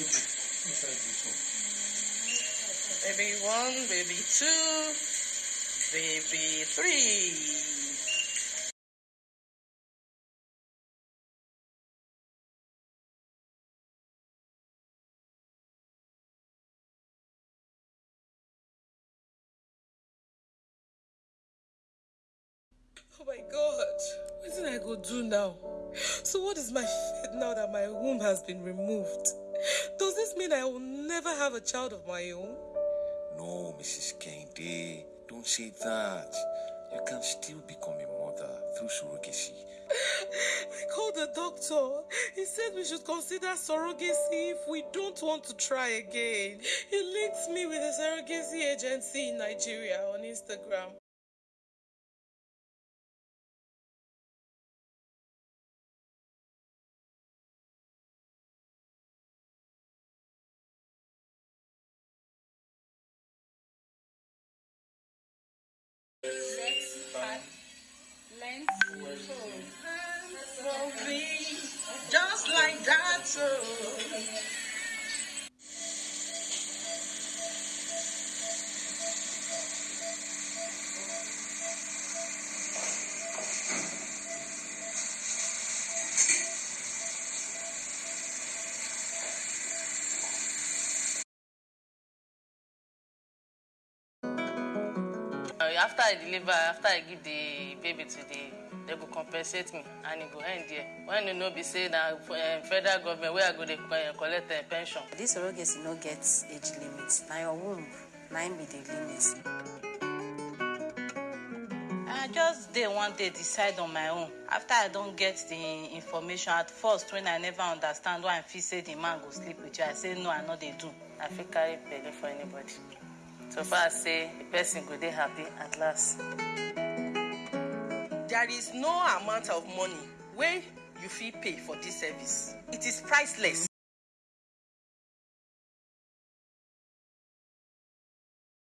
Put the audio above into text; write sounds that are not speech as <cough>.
Baby one, baby two, baby three. Oh my god, what did I go do now? So what is my fate now that my womb has been removed? Does this mean I will never have a child of my own? No, Mrs. Kende, don't say that. You can still become a mother through surrogacy. <laughs> I called the doctor. He said we should consider surrogacy if we don't want to try again. He linked me with a surrogacy agency in Nigeria on Instagram. Just like that, after I deliver, after I give the baby to the, they go compensate me and it go end there. When you know be say na uh, federal government where I go dey uh, collect uh, pension. This surrogacy no get age limit. Na your womb, na im be the limit. I just dey one day decide on my own. After I don get the information at first when I never understand why I feel say the man go sleep with you, I say no, I no dey do. I fit carry belle for anybody. So far say the person go dey happy at last. There is no amount of money wey you fit pay for this service. It is priceless.